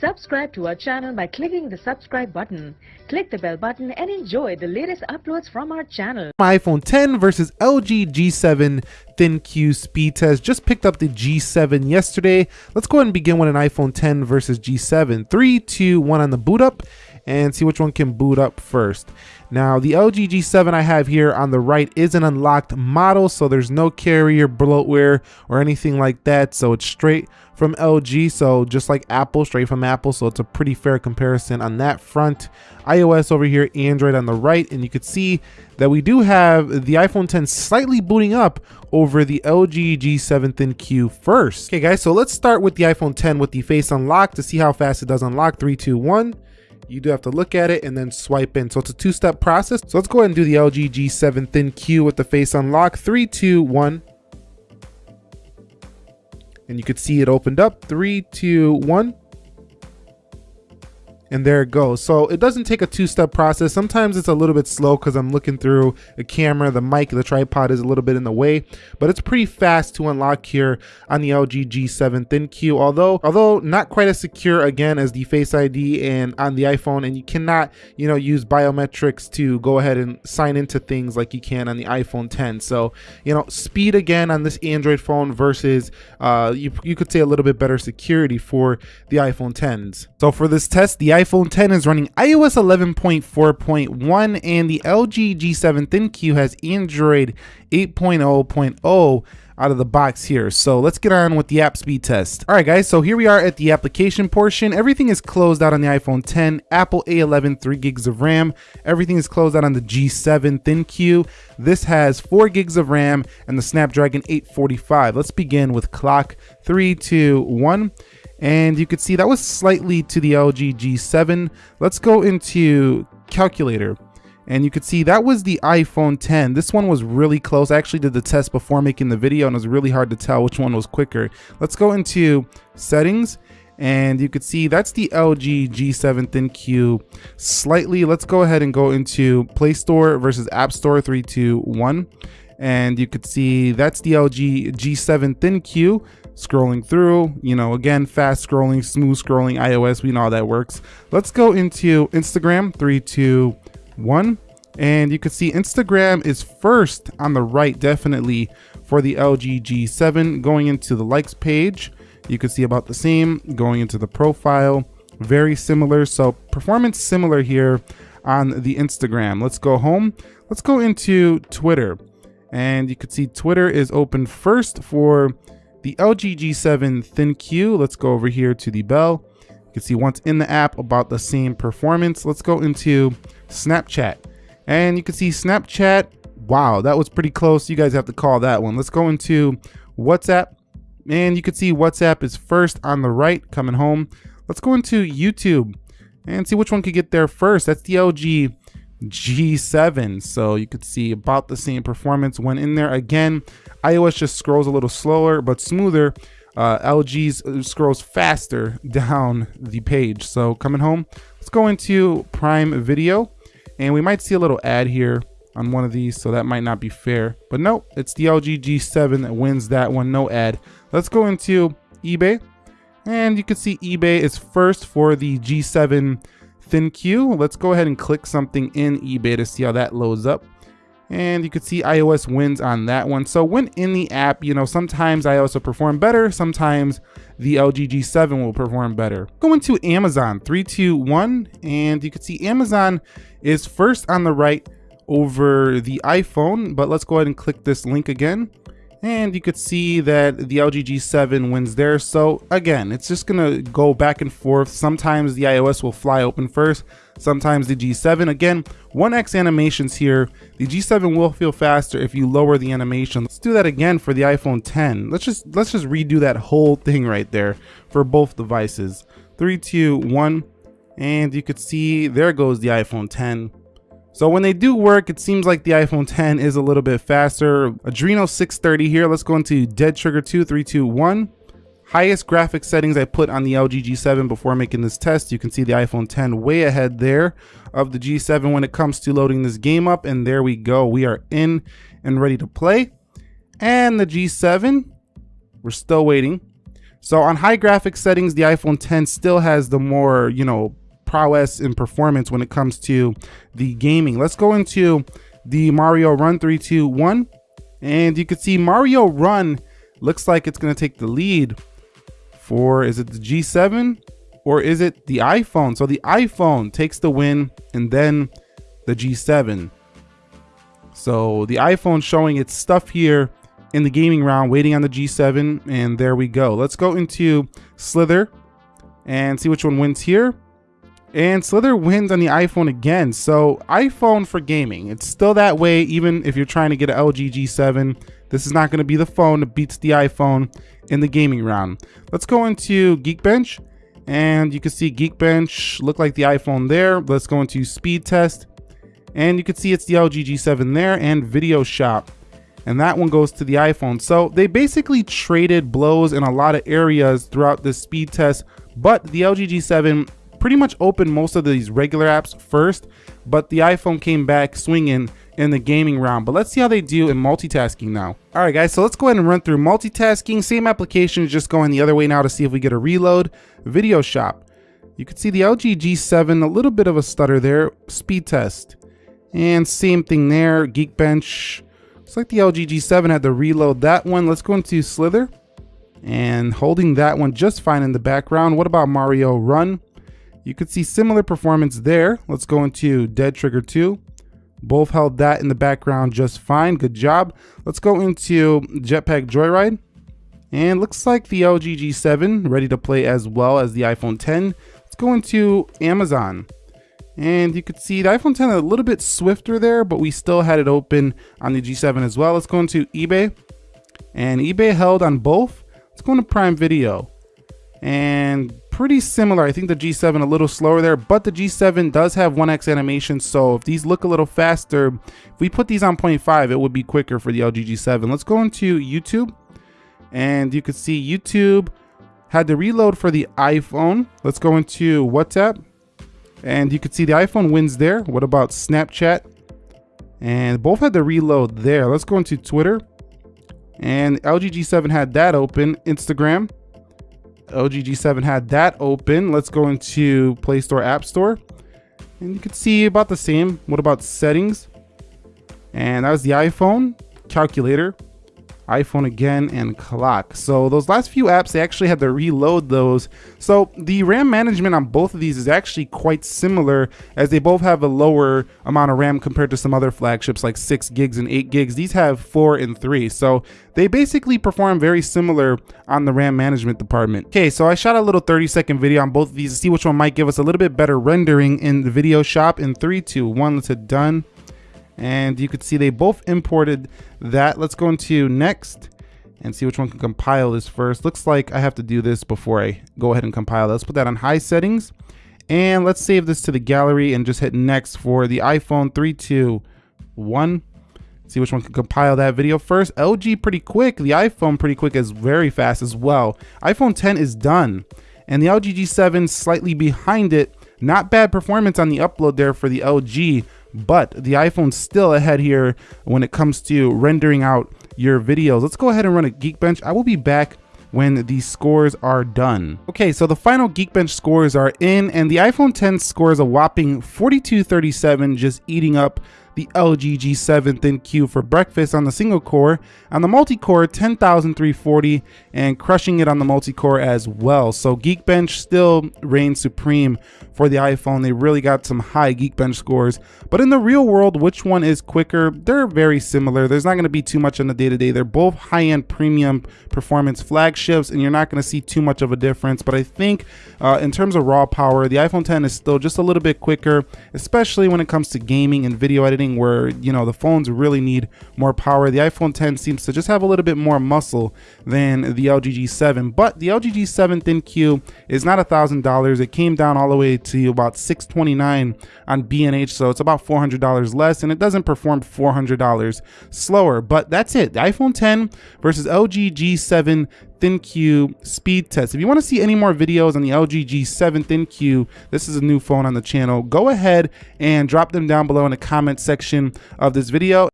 Subscribe to our channel by clicking the subscribe button. Click the bell button and enjoy the latest uploads from our channel. iPhone 10 versus LG G7 ThinQ speed test. Just picked up the G7 yesterday. Let's go ahead and begin with an iPhone 10 versus G7. Three, two, one on the boot up and see which one can boot up first. Now the LG G7 I have here on the right is an unlocked model, so there's no carrier bloatware or anything like that. So it's straight from LG, so just like Apple, straight from Apple. So it's a pretty fair comparison on that front. iOS over here, Android on the right, and you could see that we do have the iPhone 10 slightly booting up over the LG G7 ThinQ first. Okay guys, so let's start with the iPhone 10 with the face unlock to see how fast it does unlock. Three, two, one you do have to look at it and then swipe in. So it's a two-step process. So let's go ahead and do the LG G7 ThinQ with the face unlock. Three, two, one. And you could see it opened up. Three, two, one and there it goes. So it doesn't take a two-step process. Sometimes it's a little bit slow because I'm looking through the camera, the mic, the tripod is a little bit in the way, but it's pretty fast to unlock here on the LG G7 ThinQ. Although, although not quite as secure again as the Face ID and on the iPhone, and you cannot, you know, use biometrics to go ahead and sign into things like you can on the iPhone 10. So, you know, speed again on this Android phone versus, uh, you, you could say a little bit better security for the iPhone 10s. So for this test, the iPhone 10 is running iOS 11.4.1 and the LG G7 ThinQ has Android 8.0.0 out of the box here. So let's get on with the app speed test. All right, guys, so here we are at the application portion. Everything is closed out on the iPhone 10, Apple A11, 3 gigs of RAM. Everything is closed out on the G7 ThinQ. This has 4 gigs of RAM and the Snapdragon 845. Let's begin with clock. Three, two, one and you could see that was slightly to the LG G7. Let's go into calculator and you could see that was the iPhone 10. This one was really close. I actually did the test before making the video and it was really hard to tell which one was quicker. Let's go into settings and you could see that's the LG G7 ThinQ slightly. Let's go ahead and go into Play Store versus App Store 321 and you could see that's the LG G7 ThinQ scrolling through, you know, again, fast scrolling, smooth scrolling, iOS, we know how that works. Let's go into Instagram, three, two, one. And you can see Instagram is first on the right, definitely for the LG G7. Going into the likes page, you can see about the same. Going into the profile, very similar. So performance similar here on the Instagram. Let's go home. Let's go into Twitter. And you can see Twitter is open first for the LG G7 ThinQ. Let's go over here to the bell. You can see once in the app about the same performance. Let's go into Snapchat. And you can see Snapchat. Wow, that was pretty close. You guys have to call that one. Let's go into WhatsApp. And you can see WhatsApp is first on the right coming home. Let's go into YouTube and see which one could get there first. That's the LG G7. So you could see about the same performance when in there. Again, iOS just scrolls a little slower but smoother. Uh, LG's uh, scrolls faster down the page. So coming home, let's go into Prime Video. And we might see a little ad here on one of these, so that might not be fair. But no, it's the LG G7 that wins that one, no ad. Let's go into eBay. And you can see eBay is first for the G7 ThinQ. Let's go ahead and click something in eBay to see how that loads up. And you can see iOS wins on that one. So when in the app, you know, sometimes iOS will perform better, sometimes the LG G7 will perform better. Go into Amazon, three, two, one, and you can see Amazon is first on the right over the iPhone, but let's go ahead and click this link again and you could see that the LG G7 wins there. So again, it's just gonna go back and forth. Sometimes the iOS will fly open first, sometimes the G7. Again, 1x animations here. The G7 will feel faster if you lower the animation. Let's do that again for the iPhone 10. Let's just let's just redo that whole thing right there for both devices. Three, two, one, and you could see there goes the iPhone 10. So when they do work, it seems like the iPhone 10 is a little bit faster. Adreno 630 here. Let's go into Dead Trigger 2, 3, 2, 1. Highest graphics settings I put on the LG G7 before making this test. You can see the iPhone 10 way ahead there of the G7 when it comes to loading this game up. And there we go. We are in and ready to play. And the G7, we're still waiting. So on high graphics settings, the iPhone 10 still has the more, you know, prowess and performance when it comes to the gaming. Let's go into the Mario Run 321 and you can see Mario Run looks like it's going to take the lead for is it the G7 or is it the iPhone? So the iPhone takes the win and then the G7. So the iPhone showing its stuff here in the gaming round, waiting on the G7, and there we go. Let's go into Slither and see which one wins here. And Slither wins on the iPhone again. So iPhone for gaming. It's still that way even if you're trying to get an LG G7. This is not going to be the phone that beats the iPhone in the gaming round. Let's go into Geekbench. And you can see Geekbench look like the iPhone there. Let's go into Speed Test. And you can see it's the LG G7 there and Video Shop. And that one goes to the iPhone. So they basically traded blows in a lot of areas throughout this speed test. But the LG G7 pretty much opened most of these regular apps first, but the iPhone came back swinging in the gaming round. But let's see how they do in multitasking now. All right, guys, so let's go ahead and run through multitasking. Same application, just going the other way now to see if we get a reload. Video shop. You can see the LG G7, a little bit of a stutter there. Speed test. And same thing there, Geekbench. Looks like the LG G7 had to reload that one. Let's go into Slither. And holding that one just fine in the background. What about Mario Run? You could see similar performance there. Let's go into Dead Trigger 2. Both held that in the background just fine. Good job. Let's go into Jetpack Joyride. And looks like the LG G7 ready to play as well as the iPhone 10. Let's go into Amazon. And you could see the iPhone 10 a little bit swifter there, but we still had it open on the G7 as well. Let's go into eBay. And eBay held on both. Let's go into Prime Video. And pretty similar. I think the G7 a little slower there, but the G7 does have 1x animation. So if these look a little faster, if we put these on 0.5, it would be quicker for the LG G7. Let's go into YouTube and you can see YouTube had to reload for the iPhone. Let's go into WhatsApp and you can see the iPhone wins there. What about Snapchat? And both had to reload there. Let's go into Twitter. And LG G7 had that open. Instagram. LG G7 had that open. Let's go into Play Store, App Store. And you can see about the same. What about settings? And that was the iPhone, calculator, iPhone again, and clock. So those last few apps, they actually had to reload those. So the RAM management on both of these is actually quite similar as they both have a lower amount of RAM compared to some other flagships like six gigs and eight gigs. These have four and three. So they basically perform very similar on the RAM management department. Okay, so I shot a little 30 second video on both of these to see which one might give us a little bit better rendering in the video shop in three, two, one, let's hit done and you could see they both imported that. Let's go into next and see which one can compile this first. Looks like I have to do this before I go ahead and compile. Let's put that on high settings and let's save this to the gallery and just hit next for the iPhone 321. See which one can compile that video first. LG pretty quick. The iPhone pretty quick is very fast as well. iPhone 10 is done and the LG G7 slightly behind it. Not bad performance on the upload there for the LG but the iPhone's still ahead here when it comes to rendering out your videos. Let's go ahead and run a Geekbench. I will be back when these scores are done. Okay, so the final Geekbench scores are in and the iPhone 10 scores a whopping 4237 just eating up the LG G7 ThinQ for breakfast on the single core, on the multi-core 10,340 and crushing it on the multi-core as well. So Geekbench still reigns supreme for the iPhone. They really got some high Geekbench scores, but in the real world, which one is quicker? They're very similar. There's not gonna be too much on the day-to-day. -day. They're both high-end premium performance flagships and you're not gonna see too much of a difference, but I think uh, in terms of raw power, the iPhone 10 is still just a little bit quicker, especially when it comes to gaming and video editing where you know the phones really need more power. The iPhone 10 seems to just have a little bit more muscle than the LG G7, but the LG G7 ThinQ is not a thousand dollars. It came down all the way to about 629 on B&H, so it's about $400 less, and it doesn't perform $400 slower. But that's it. The iPhone 10 versus LG G7 ThinQ speed test. If you want to see any more videos on the LG G7 ThinQ, this is a new phone on the channel, go ahead and drop them down below in the comment section of this video.